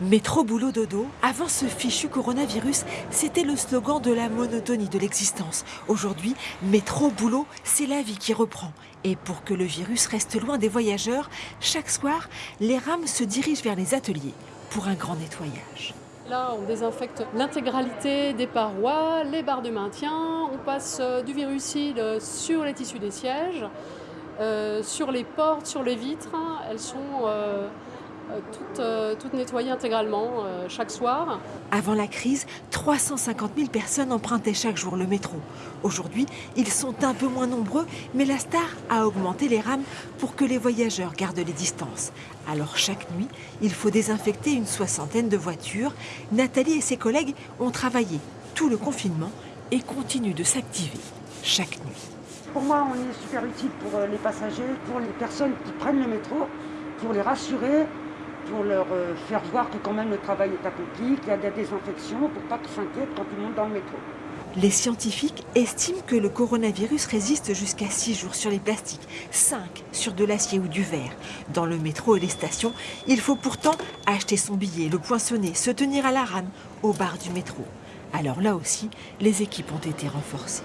Métro, boulot, dodo, avant ce fichu coronavirus, c'était le slogan de la monotonie de l'existence. Aujourd'hui, métro, boulot, c'est la vie qui reprend. Et pour que le virus reste loin des voyageurs, chaque soir, les rames se dirigent vers les ateliers pour un grand nettoyage. Là, on désinfecte l'intégralité des parois, les barres de maintien, on passe euh, du virucide sur les tissus des sièges, euh, sur les portes, sur les vitres. Elles sont euh, toutes, nettoyées intégralement chaque soir. Avant la crise, 350 000 personnes empruntaient chaque jour le métro. Aujourd'hui, ils sont un peu moins nombreux, mais la star a augmenté les rames pour que les voyageurs gardent les distances. Alors chaque nuit, il faut désinfecter une soixantaine de voitures. Nathalie et ses collègues ont travaillé tout le confinement et continuent de s'activer chaque nuit. Pour moi, on est super utile pour les passagers, pour les personnes qui prennent le métro, pour les rassurer, pour leur euh, faire voir que quand même le travail est accompli, qu'il y a des désinfections, pour pas qu'ils s'inquiètent quand ils montent dans le métro. Les scientifiques estiment que le coronavirus résiste jusqu'à 6 jours sur les plastiques, 5 sur de l'acier ou du verre. Dans le métro et les stations, il faut pourtant acheter son billet, le poinçonner, se tenir à la rame, au bar du métro. Alors là aussi, les équipes ont été renforcées.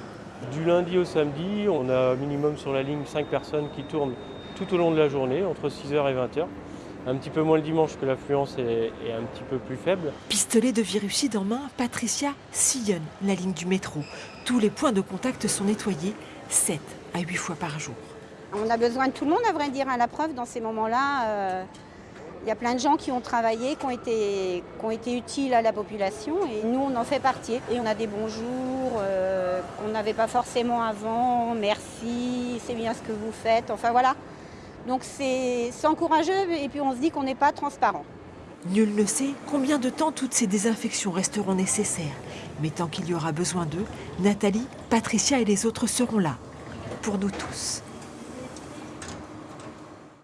Du lundi au samedi, on a minimum sur la ligne 5 personnes qui tournent tout au long de la journée, entre 6h et 20h un petit peu moins le dimanche que l'affluence est, un petit peu plus faible. Pistolet de virucide en main, Patricia sillonne la ligne du métro. Tous les points de contact sont nettoyés 7 à 8 fois par jour. On a besoin de tout le monde, à vrai dire, à la preuve, dans ces moments-là. Euh, il y a plein de gens qui ont travaillé, qui ont, été, qui ont été utiles à la population et nous, on en fait partie. Et on a des bons jours euh, qu'on n'avait pas forcément avant. Merci, c'est bien ce que vous faites. Enfin voilà. Donc c'est encourageux et puis on se dit qu'on n'est pas transparent. Nul ne sait combien de temps toutes ces désinfections resteront nécessaires. Mais tant qu'il y aura besoin d'eux, Nathalie, Patricia et les autres seront là. Pour nous tous.